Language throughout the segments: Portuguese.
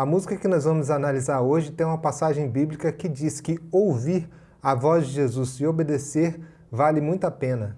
A música que nós vamos analisar hoje tem uma passagem bíblica que diz que ouvir a voz de Jesus e obedecer vale muito a pena.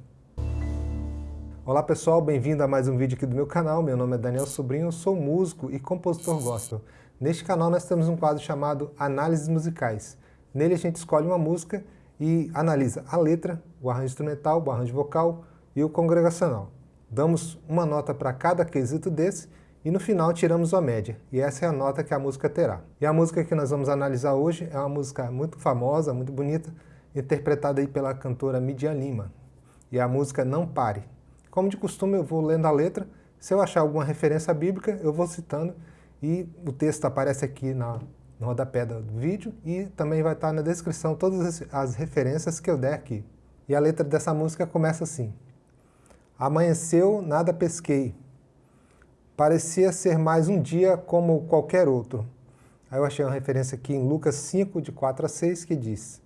Olá pessoal, bem-vindo a mais um vídeo aqui do meu canal. Meu nome é Daniel Sobrinho, sou músico e compositor gospel. Neste canal nós temos um quadro chamado Análises Musicais. Nele a gente escolhe uma música e analisa a letra, o arranjo instrumental, o arranjo vocal e o congregacional. Damos uma nota para cada quesito desse e no final tiramos a média, e essa é a nota que a música terá. E a música que nós vamos analisar hoje é uma música muito famosa, muito bonita, interpretada aí pela cantora Midian Lima, e a música Não Pare. Como de costume eu vou lendo a letra, se eu achar alguma referência bíblica eu vou citando, e o texto aparece aqui na, no rodapé do vídeo e também vai estar na descrição todas as referências que eu der aqui. E a letra dessa música começa assim. Amanheceu, nada pesquei, parecia ser mais um dia como qualquer outro. Aí eu achei uma referência aqui em Lucas 5, de 4 a 6, que diz,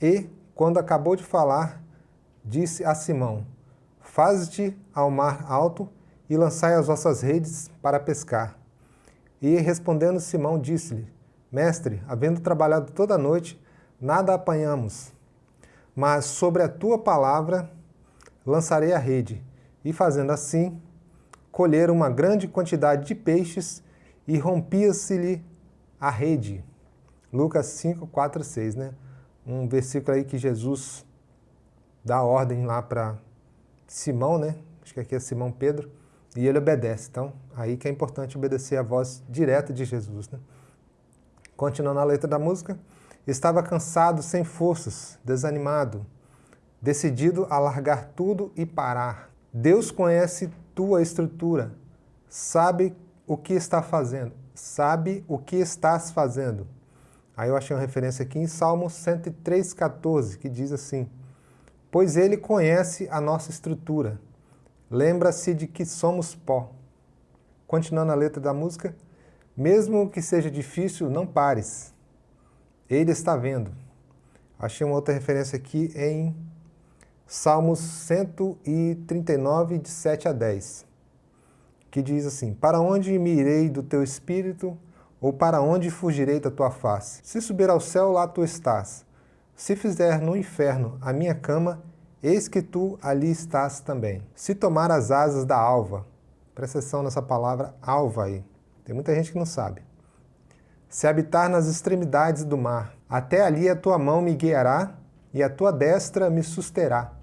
E, quando acabou de falar, disse a Simão, Faze-te ao mar alto e lançai as vossas redes para pescar. E, respondendo Simão, disse-lhe, Mestre, havendo trabalhado toda a noite, nada apanhamos, mas sobre a tua palavra lançarei a rede. E fazendo assim, colheram uma grande quantidade de peixes e rompia-se-lhe a rede. Lucas 5, 4, 6, né? Um versículo aí que Jesus dá ordem lá para Simão, né? Acho que aqui é Simão Pedro, e ele obedece. Então, aí que é importante obedecer a voz direta de Jesus, né? Continuando a letra da música, estava cansado, sem forças, desanimado, decidido a largar tudo e parar. Deus conhece tua estrutura, sabe o que está fazendo, sabe o que estás fazendo. Aí eu achei uma referência aqui em Salmo 103,14, que diz assim, Pois ele conhece a nossa estrutura, lembra-se de que somos pó. Continuando a letra da música, mesmo que seja difícil, não pares. Ele está vendo. Achei uma outra referência aqui em Salmos 139, de 7 a 10, que diz assim, Para onde me irei do teu espírito, ou para onde fugirei da tua face? Se subir ao céu, lá tu estás. Se fizer no inferno a minha cama, eis que tu ali estás também. Se tomar as asas da alva, presta atenção nessa palavra alva aí, tem muita gente que não sabe. Se habitar nas extremidades do mar, até ali a tua mão me guiará e a tua destra me susterá.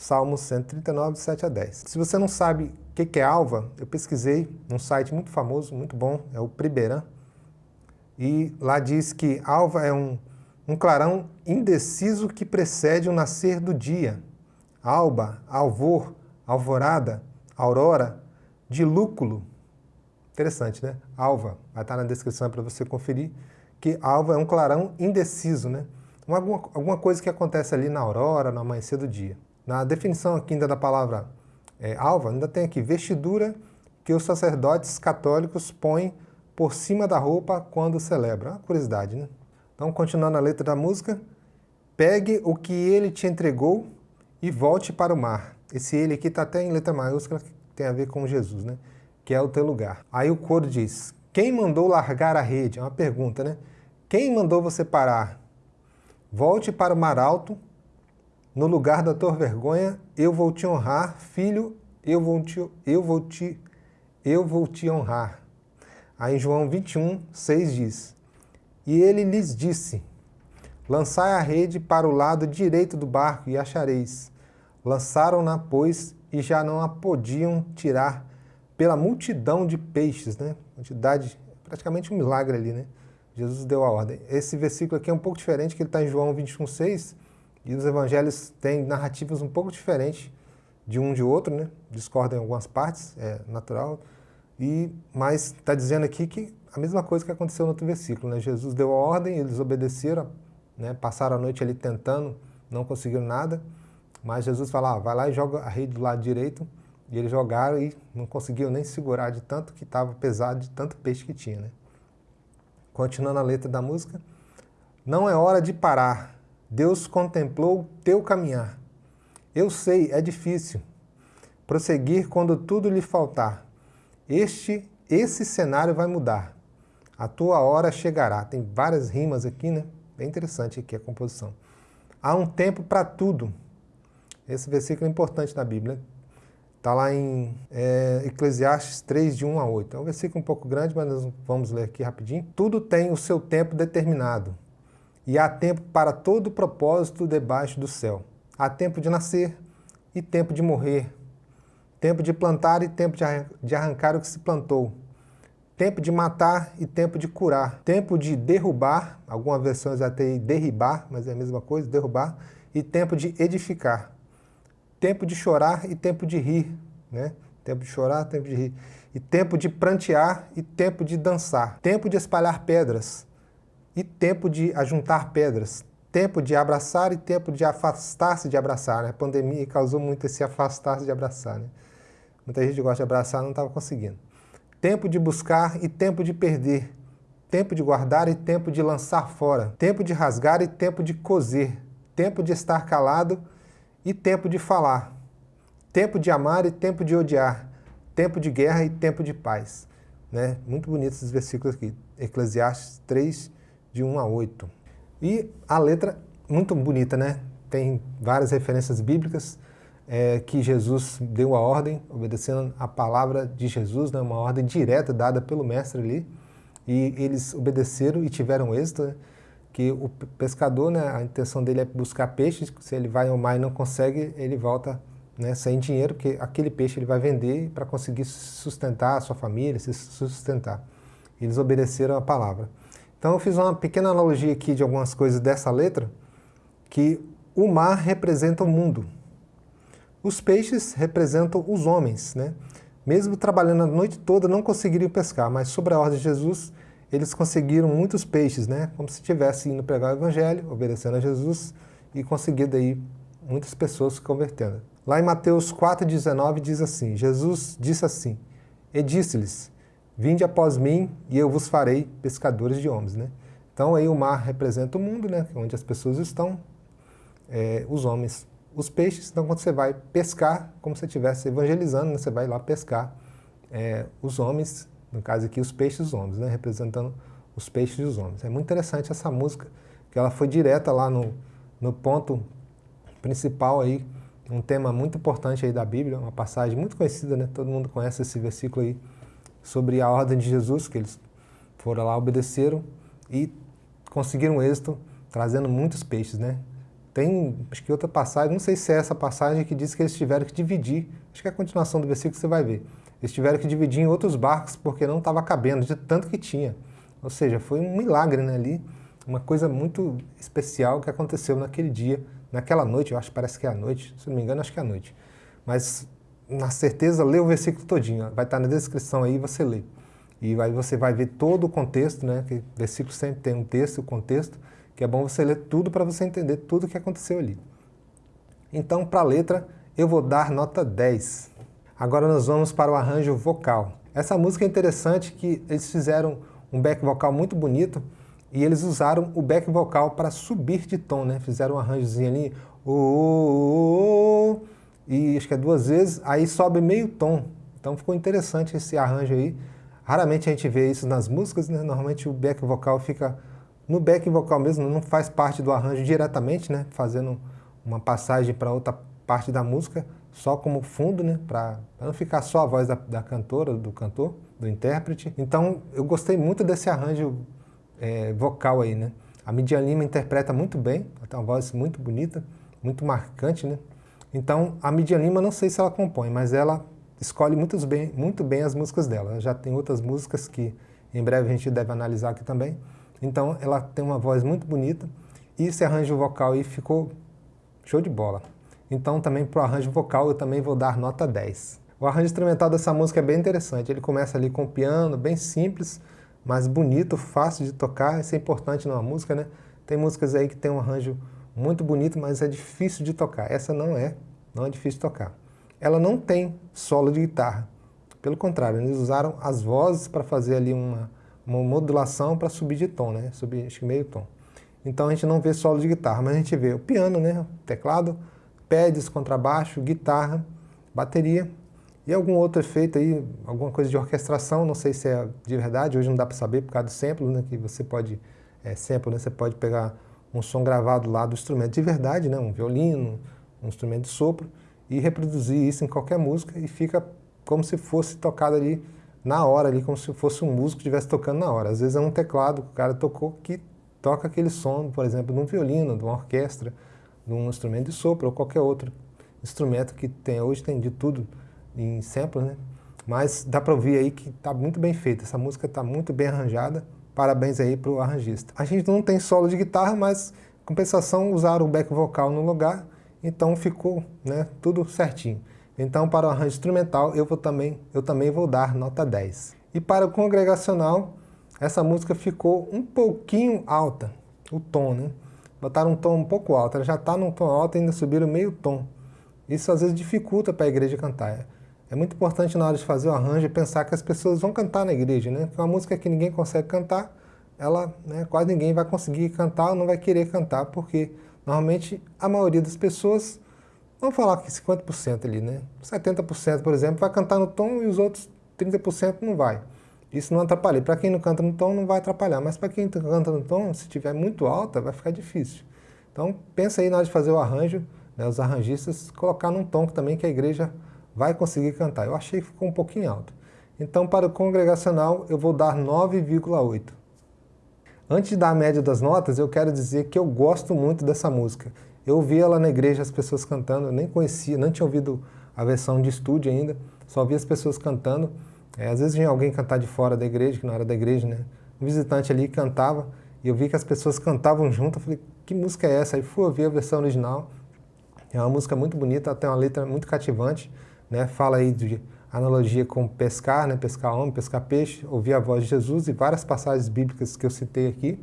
Salmo 139, 7 a 10. Se você não sabe o que é alva, eu pesquisei num site muito famoso, muito bom, é o Priberan, e lá diz que alva é um, um clarão indeciso que precede o nascer do dia. Alba, alvor, alvorada, aurora, dilúculo. Interessante, né? Alva, vai estar na descrição para você conferir, que alva é um clarão indeciso, né? Alguma, alguma coisa que acontece ali na aurora, no amanhecer do dia. Na definição aqui ainda da palavra é, alva, ainda tem aqui vestidura que os sacerdotes católicos põem por cima da roupa quando celebram. Uma curiosidade, né? Então, continuando a letra da música, pegue o que ele te entregou e volte para o mar. Esse ele aqui está até em letra maiúscula, que tem a ver com Jesus, né? Que é o teu lugar. Aí o coro diz, quem mandou largar a rede? É uma pergunta, né? Quem mandou você parar? Volte para o mar alto no lugar da tua vergonha, eu vou te honrar, filho, eu vou te, eu vou te, eu vou te honrar. Aí em João 21, 6 diz, E ele lhes disse, Lançai a rede para o lado direito do barco e achareis. Lançaram-na, pois, e já não a podiam tirar pela multidão de peixes, né? Quantidade, praticamente um milagre ali, né? Jesus deu a ordem. Esse versículo aqui é um pouco diferente, que ele está em João 21, 6, e os evangelhos têm narrativas um pouco diferentes de um de outro, né? discordam em algumas partes, é natural, e, mas está dizendo aqui que a mesma coisa que aconteceu no outro versículo. Né? Jesus deu a ordem, eles obedeceram, né? passaram a noite ali tentando, não conseguiram nada, mas Jesus fala, ah, vai lá e joga a rede do lado direito, e eles jogaram e não conseguiram nem segurar de tanto que estava pesado, de tanto peixe que tinha. Né? Continuando a letra da música, não é hora de parar, Deus contemplou teu caminhar. Eu sei, é difícil prosseguir quando tudo lhe faltar. Este, esse cenário vai mudar. A tua hora chegará. Tem várias rimas aqui, né? Bem interessante aqui a composição. Há um tempo para tudo. Esse versículo é importante na Bíblia. Está lá em é, Eclesiastes 3, de 1 a 8. É um versículo um pouco grande, mas nós vamos ler aqui rapidinho. Tudo tem o seu tempo determinado, e há tempo para todo propósito debaixo do céu. Há tempo de nascer e tempo de morrer, tempo de plantar e tempo de arrancar o que se plantou, tempo de matar e tempo de curar, tempo de derrubar, algumas versões até derribar, mas é a mesma coisa, derrubar, e tempo de edificar, tempo de chorar e tempo de rir, né? Tempo de chorar, tempo de rir, e tempo de prantear e tempo de dançar, tempo de espalhar pedras e tempo de ajuntar pedras, tempo de abraçar e tempo de afastar-se de abraçar, né? A pandemia causou muito esse afastar-se de abraçar, né? Muita gente gosta de abraçar, não estava conseguindo. Tempo de buscar e tempo de perder. Tempo de guardar e tempo de lançar fora. Tempo de rasgar e tempo de coser. Tempo de estar calado e tempo de falar. Tempo de amar e tempo de odiar. Tempo de guerra e tempo de paz. Né? Muito bonitos esses versículos aqui. Eclesiastes 3, de 1 a 8. E a letra, muito bonita, né? Tem várias referências bíblicas é, que Jesus deu a ordem, obedecendo a palavra de Jesus, né, uma ordem direta dada pelo mestre ali, e eles obedeceram e tiveram êxito, né, que o pescador, né, a intenção dele é buscar peixes, se ele vai ao mar e não consegue, ele volta né, sem dinheiro, porque aquele peixe ele vai vender para conseguir sustentar a sua família, se sustentar. Eles obedeceram a palavra. Então eu fiz uma pequena analogia aqui de algumas coisas dessa letra, que o mar representa o mundo, os peixes representam os homens, né? Mesmo trabalhando a noite toda, não conseguiriam pescar, mas sobre a ordem de Jesus, eles conseguiram muitos peixes, né? Como se estivesse indo pregar o evangelho, obedecendo a Jesus e conseguindo aí muitas pessoas se convertendo. Lá em Mateus 4,19 diz assim, Jesus disse assim, e disse-lhes, vinde após mim e eu vos farei pescadores de homens, né? Então aí o mar representa o mundo, né? Onde as pessoas estão, é, os homens os peixes, então quando você vai pescar, como se estivesse evangelizando, né? você vai lá pescar é, os homens, no caso aqui os peixes os homens, né? representando os peixes e os homens. É muito interessante essa música, que ela foi direta lá no, no ponto principal aí, um tema muito importante aí da Bíblia, uma passagem muito conhecida, né? todo mundo conhece esse versículo aí, sobre a ordem de Jesus, que eles foram lá, obedeceram e conseguiram êxito, trazendo muitos peixes, né? Tem, acho que outra passagem, não sei se é essa passagem que diz que eles tiveram que dividir, acho que é a continuação do versículo que você vai ver. Eles tiveram que dividir em outros barcos porque não estava cabendo, de tanto que tinha. Ou seja, foi um milagre né, ali, uma coisa muito especial que aconteceu naquele dia, naquela noite, eu acho que parece que é a noite, se não me engano, acho que é a noite. Mas, na certeza, lê o versículo todinho, vai estar na descrição aí, você lê. E aí você vai ver todo o contexto, né, que versículo sempre tem um texto, o contexto, que é bom você ler tudo para você entender tudo o que aconteceu ali. Então, para a letra, eu vou dar nota 10. Agora nós vamos para o arranjo vocal. Essa música é interessante que eles fizeram um back vocal muito bonito e eles usaram o back vocal para subir de tom, né? Fizeram um arranjozinho ali, oh, oh, oh, e acho que é duas vezes, aí sobe meio tom. Então ficou interessante esse arranjo aí. Raramente a gente vê isso nas músicas, né? Normalmente o back vocal fica no back vocal mesmo não faz parte do arranjo diretamente, né? Fazendo uma passagem para outra parte da música, só como fundo, né? Para não ficar só a voz da, da, cantora, do cantor, do intérprete. Então eu gostei muito desse arranjo é, vocal aí, né? A Midian Lima interpreta muito bem, ela tem uma voz muito bonita, muito marcante, né? Então a Midian Lima não sei se ela compõe, mas ela escolhe muito bem, muito bem as músicas dela. Ela já tem outras músicas que em breve a gente deve analisar aqui também. Então ela tem uma voz muito bonita e esse arranjo vocal aí ficou show de bola. Então também para o arranjo vocal eu também vou dar nota 10. O arranjo instrumental dessa música é bem interessante, ele começa ali com piano, bem simples, mas bonito, fácil de tocar, isso é importante numa música, né? Tem músicas aí que tem um arranjo muito bonito, mas é difícil de tocar. Essa não é, não é difícil de tocar. Ela não tem solo de guitarra, pelo contrário, eles usaram as vozes para fazer ali uma, uma modulação para subir de tom, né? Subir acho que meio tom. Então a gente não vê solo de guitarra, mas a gente vê o piano, né? teclado, pads, contrabaixo, guitarra, bateria E algum outro efeito aí, alguma coisa de orquestração, não sei se é de verdade, hoje não dá para saber por causa do sample, né, que você pode, é, sample, né, você pode pegar um som gravado lá do instrumento de verdade, né, um violino, um instrumento de sopro, e reproduzir isso em qualquer música e fica como se fosse tocado ali na hora, ali, como se fosse um músico que estivesse tocando na hora. Às vezes é um teclado que o cara tocou que toca aquele som, por exemplo, de um violino, de uma orquestra, de um instrumento de sopro ou qualquer outro instrumento que tem. Hoje tem de tudo em sample, né? Mas dá para ouvir aí que está muito bem feita, essa música está muito bem arranjada, parabéns aí para o arranjista. A gente não tem solo de guitarra, mas compensação usaram o back vocal no lugar, então ficou né, tudo certinho. Então para o arranjo instrumental eu, vou também, eu também vou dar nota 10. E para o congregacional, essa música ficou um pouquinho alta, o tom, né? Botaram um tom um pouco alto, ela já está num tom alto e ainda subiram meio tom. Isso às vezes dificulta para a igreja cantar. É muito importante na hora de fazer o arranjo pensar que as pessoas vão cantar na igreja, né? Porque uma música que ninguém consegue cantar, ela, né, quase ninguém vai conseguir cantar ou não vai querer cantar, porque normalmente a maioria das pessoas, vamos falar que 50% ali, né? 70%, por exemplo, vai cantar no tom e os outros 30% não vai. Isso não atrapalha. Para quem não canta no tom, não vai atrapalhar. Mas para quem canta no tom, se estiver muito alta, vai ficar difícil. Então, pensa aí na hora de fazer o arranjo, né, os arranjistas, colocar num tom também que a igreja vai conseguir cantar. Eu achei que ficou um pouquinho alto. Então, para o congregacional, eu vou dar 9,8. Antes de dar a média das notas, eu quero dizer que eu gosto muito dessa música. Eu ouvi ela na igreja, as pessoas cantando, eu nem conhecia, não tinha ouvido a versão de estúdio ainda, só vi as pessoas cantando. É, às vezes vinha alguém cantar de fora da igreja, que não era da igreja, né? Um visitante ali cantava, e eu vi que as pessoas cantavam junto, eu falei, que música é essa? Aí fui ouvir a versão original, é uma música muito bonita, tem uma letra muito cativante, né? Fala aí de analogia com pescar, né? Pescar homem, pescar peixe, ouvir a voz de Jesus e várias passagens bíblicas que eu citei aqui.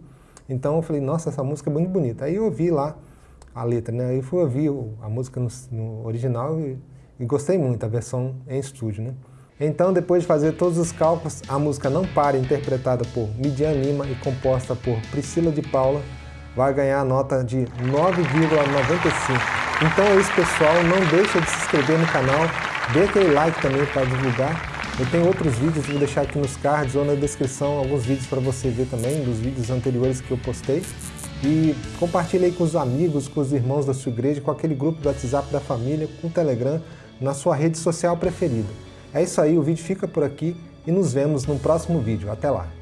Então eu falei, nossa, essa música é muito bonita. Aí eu ouvi lá a letra, né? Aí fui ouvir a música no, no original e, e, gostei muito, a versão em estúdio, né? Então, depois de fazer todos os cálculos, a música Não Pare, interpretada por Midian Lima e composta por Priscila de Paula, vai ganhar a nota de 9,95. Então é isso, pessoal. Não deixa de se inscrever no canal. Dê aquele like também para divulgar. Eu tenho outros vídeos, vou deixar aqui nos cards ou na descrição alguns vídeos para você ver também, dos vídeos anteriores que eu postei. E compartilhe aí com os amigos, com os irmãos da sua igreja, com aquele grupo do WhatsApp da família, com o Telegram, na sua rede social preferida. É isso aí, o vídeo fica por aqui e nos vemos no próximo vídeo. Até lá!